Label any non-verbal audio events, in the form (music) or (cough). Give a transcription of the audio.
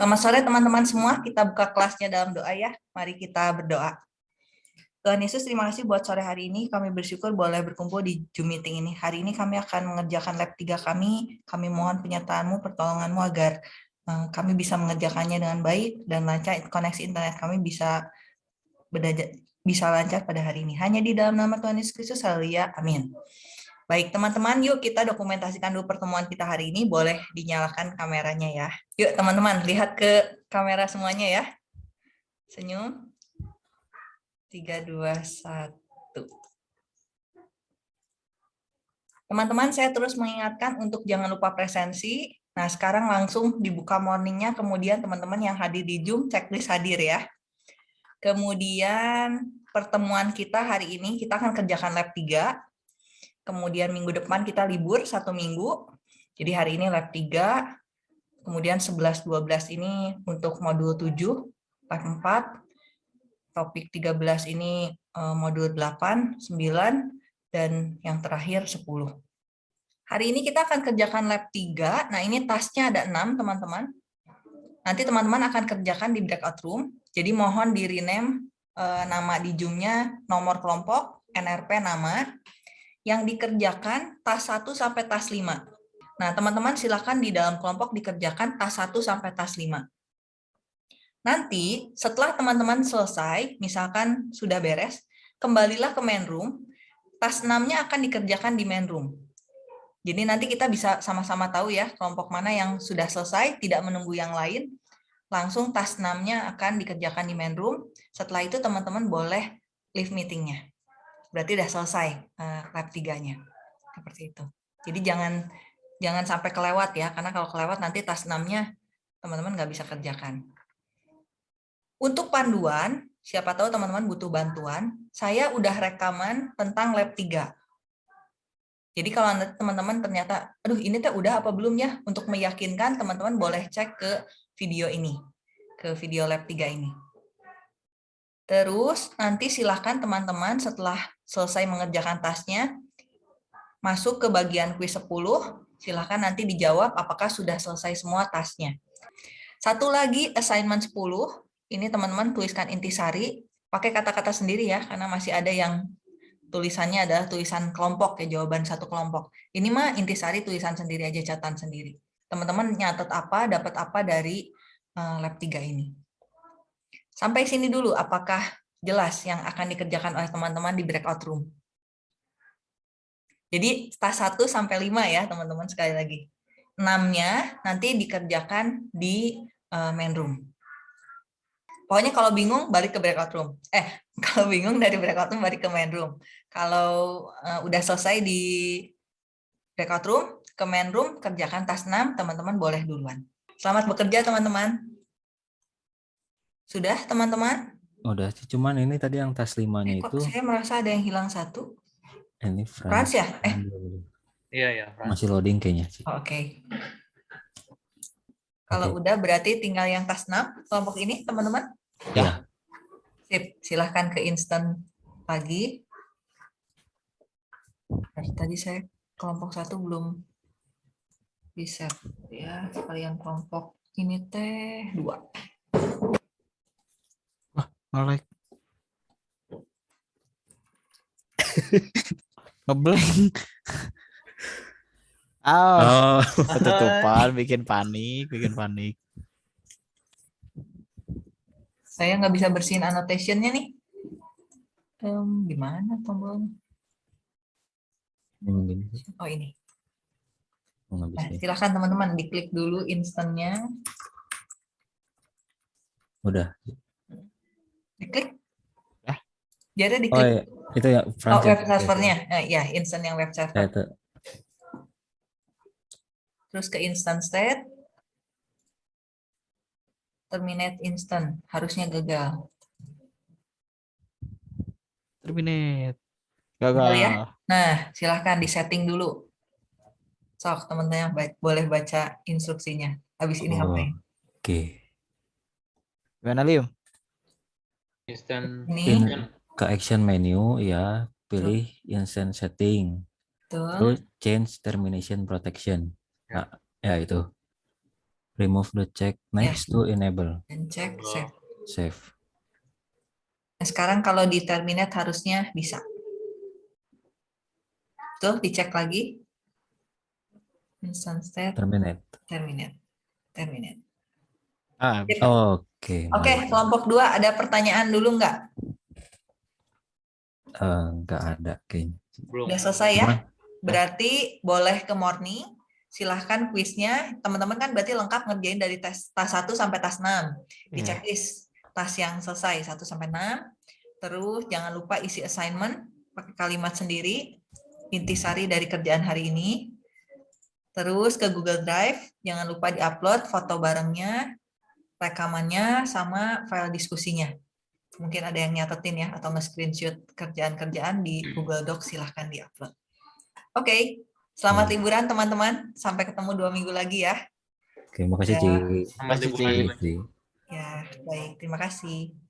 Selamat sore teman-teman semua. Kita buka kelasnya dalam doa ya. Mari kita berdoa. Tuhan Yesus, terima kasih buat sore hari ini. Kami bersyukur boleh berkumpul di Zoom meeting ini. Hari ini kami akan mengerjakan lab 3 kami. Kami mohon penyertaanmu, pertolonganmu agar eh, kami bisa mengerjakannya dengan baik dan lancar koneksi internet kami bisa bisa lancar pada hari ini. Hanya di dalam nama Tuhan Yesus Kristus, haleluya, amin. Baik, teman-teman, yuk kita dokumentasikan dulu pertemuan kita hari ini. Boleh dinyalakan kameranya ya. Yuk, teman-teman, lihat ke kamera semuanya ya. Senyum. 3, 2, 1. Teman-teman, saya terus mengingatkan untuk jangan lupa presensi. Nah, sekarang langsung dibuka morningnya, kemudian teman-teman yang hadir di Zoom, checklist hadir ya. Kemudian pertemuan kita hari ini, kita akan kerjakan lab 3 kemudian minggu depan kita libur satu minggu, jadi hari ini lab 3, kemudian 11-12 ini untuk modul 7, lab 4, topik 13 ini eh, modul 8, 9, dan yang terakhir 10. Hari ini kita akan kerjakan lab 3, nah ini tasnya ada 6 teman-teman. Nanti teman-teman akan kerjakan di breakout room, jadi mohon di rename eh, nama di Zoom-nya, nomor kelompok, NRP nama, yang dikerjakan tas 1 sampai tas 5. Nah, teman-teman silakan di dalam kelompok dikerjakan tas 1 sampai tas 5. Nanti setelah teman-teman selesai, misalkan sudah beres, kembalilah ke main room, tas 6-nya akan dikerjakan di main room. Jadi nanti kita bisa sama-sama tahu ya kelompok mana yang sudah selesai, tidak menunggu yang lain, langsung tas 6-nya akan dikerjakan di main room. Setelah itu teman-teman boleh leave meetingnya berarti udah selesai uh, lab tiganya. Seperti itu. Jadi jangan jangan sampai kelewat ya karena kalau kelewat nanti tas 6-nya teman-teman nggak bisa kerjakan. Untuk panduan siapa tahu teman-teman butuh bantuan saya udah rekaman tentang lab 3 jadi kalau teman-teman ternyata aduh ini teh udah apa belum ya? Untuk meyakinkan teman-teman boleh cek ke video ini ke video lab 3 ini Terus nanti silahkan teman-teman setelah selesai mengerjakan tasnya, masuk ke bagian quiz 10, silahkan nanti dijawab apakah sudah selesai semua tasnya. Satu lagi assignment 10, ini teman-teman tuliskan intisari, pakai kata-kata sendiri ya, karena masih ada yang tulisannya adalah tulisan kelompok ya, jawaban satu kelompok. Ini mah intisari tulisan sendiri aja, catatan sendiri. Teman-teman nyatet apa, dapat apa dari eh, lab 3 ini. Sampai sini dulu, apakah jelas yang akan dikerjakan oleh teman-teman di breakout room? Jadi tas 1 sampai 5 ya teman-teman sekali lagi. 6-nya nanti dikerjakan di uh, main room. Pokoknya kalau bingung balik ke breakout room. Eh, (laughs) kalau bingung dari breakout room balik ke main room. Kalau uh, udah selesai di breakout room, ke main room kerjakan tas 6, teman-teman boleh duluan. Selamat bekerja teman-teman. Sudah, teman-teman? Udah, cuman ini tadi yang tas limanya eh, itu. Saya merasa ada yang hilang satu. Ini Frans, Frans ya? Eh. Iya, iya. Masih loading kayaknya. Oke. Okay. Kalau okay. udah berarti tinggal yang tas 6 kelompok ini, teman-teman? Ya. Sip, silahkan ke instant pagi. Tadi saya kelompok satu belum bisa ya sekalian kelompok ini teh dua ngelek (laughs) ngeblank. (laughs) Oh, oh. Ketutupan bikin panik bikin panik. Saya nggak bisa bersihin annotationnya nih. Um, gimana tombolnya? Oh ini. Oh, nah, silahkan teman-teman diklik dulu instannya. Udah Diklik. Ya. Jadi diklik. Oh iya. Itu ya Oh, web servernya. Nah, ya, instant yang web server. Ya, itu. Terus ke instant state. Terminate instant. Harusnya gagal. Terminate. Gagal. ya? Nah, silahkan disetting dulu. Sok, teman-teman boleh baca instruksinya. Habis ini oh, apa? Oke. Okay. Gimana, Lium? Instant in, ke action menu ya pilih instant setting terus change termination protection ya. nah ya itu remove the check next to enable dan cek Oh. save. save. Nah, sekarang kalau di terminate harusnya bisa. Tuh, dicek lagi. Instance state, Terminate. terminate. Terminate. Ah. Oke. Oke, mantap. kelompok dua ada pertanyaan dulu nggak? Eh, nggak ada kayaknya. belum. Udah selesai ya? Berarti boleh ke morning. Silahkan kuisnya. Teman-teman kan berarti lengkap ngerjain dari tes tas 1 sampai tas 6. Di Iya. checklist tas yang selesai 1 sampai 6. Terus jangan lupa isi assignment pakai kalimat sendiri. Intisari dari kerjaan hari ini. Terus ke Google Drive, jangan lupa diupload foto barengnya, rekamannya, sama file diskusinya. Mungkin ada yang nyatetin ya, atau nge-screenshot kerjaan-kerjaan di Google Docs, silahkan diupload. Oke, selamat Hmm. liburan teman-teman. Sampai ketemu dua minggu lagi ya. Oke, makasih Ya. Ci. Selamat Makasih, liburan. Ci. Makasih. Ya, baik. Terima kasih.